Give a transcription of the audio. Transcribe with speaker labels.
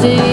Speaker 1: see.